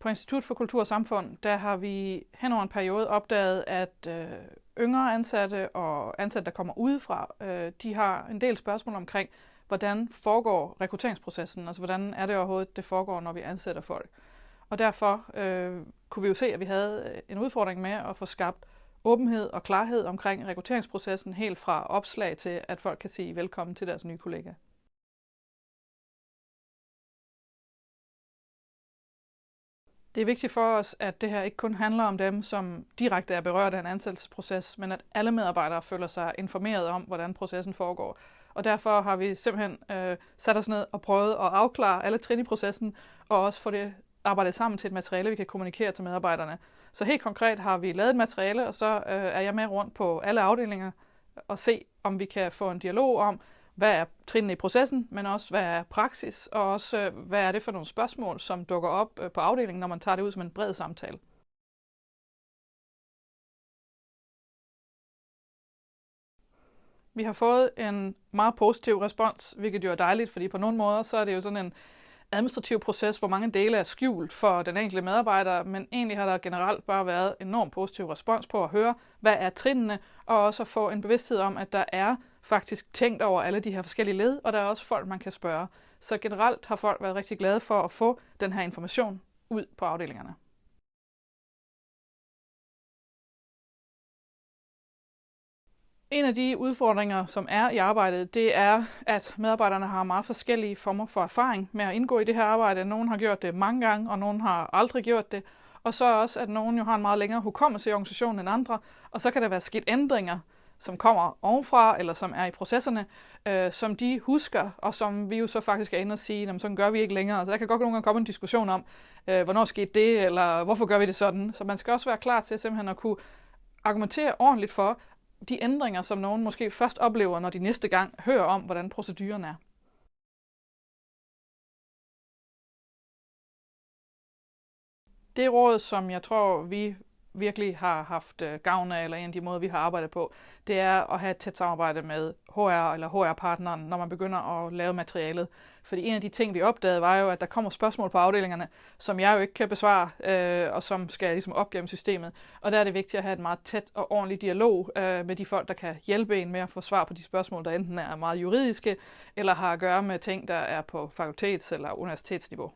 På Institut for Kultur og Samfund, der har vi hen over en periode opdaget, at øh, yngre ansatte og ansatte, der kommer udefra, øh, de har en del spørgsmål omkring, hvordan foregår rekrutteringsprocessen, altså hvordan er det overhovedet, det foregår, når vi ansætter folk. Og derfor øh, kunne vi jo se, at vi havde øh, en udfordring med at få skabt åbenhed og klarhed omkring rekrutteringsprocessen, helt fra opslag til, at folk kan sige velkommen til deres nye kollega. Det er vigtigt for os, at det her ikke kun handler om dem, som direkte er berørt af en ansættelsesproces, men at alle medarbejdere føler sig informeret om, hvordan processen foregår. Og derfor har vi simpelthen øh, sat os ned og prøvet at afklare alle trin i processen, og også få det arbejdet sammen til et materiale, vi kan kommunikere til medarbejderne. Så helt konkret har vi lavet et materiale, og så øh, er jeg med rundt på alle afdelinger og se, om vi kan få en dialog om, hvad er trinene i processen, men også hvad er praksis, og også øh, hvad er det for nogle spørgsmål, som dukker op øh, på afdelingen, når man tager det ud som en bred samtale. Vi har fået en meget positiv respons, hvilket jo er dejligt, fordi på nogle måder så er det jo sådan en administrativ proces, hvor mange dele er skjult for den enkelte medarbejder, men egentlig har der generelt bare været enormt positiv respons på at høre, hvad er trinene, og også at få en bevidsthed om, at der er faktisk tænkt over alle de her forskellige led, og der er også folk, man kan spørge. Så generelt har folk været rigtig glade for at få den her information ud på afdelingerne. En af de udfordringer, som er i arbejdet, det er, at medarbejderne har meget forskellige former for erfaring med at indgå i det her arbejde. Nogle har gjort det mange gange, og nogle har aldrig gjort det. Og så også, at nogen jo har en meget længere hukommelse i organisationen end andre, og så kan der være sket ændringer, som kommer ovenfra, eller som er i processerne, øh, som de husker, og som vi jo så faktisk er inde og sige, jamen, sådan gør vi ikke længere. Så der kan godt nogle gange komme en diskussion om, øh, hvornår skete det, eller hvorfor gør vi det sådan. Så man skal også være klar til simpelthen at kunne argumentere ordentligt for, de ændringer, som nogen måske først oplever, når de næste gang hører om, hvordan proceduren er. Det råd, som jeg tror, vi virkelig har haft øh, gavn af, eller en af de måder, vi har arbejdet på, det er at have et tæt samarbejde med HR eller HR-partneren, når man begynder at lave materialet. Fordi en af de ting, vi opdagede, var jo, at der kommer spørgsmål på afdelingerne, som jeg jo ikke kan besvare, øh, og som skal ligesom op gennem systemet. Og der er det vigtigt at have et meget tæt og ordentligt dialog øh, med de folk, der kan hjælpe en med at få svar på de spørgsmål, der enten er meget juridiske, eller har at gøre med ting, der er på fakultets- eller universitetsniveau.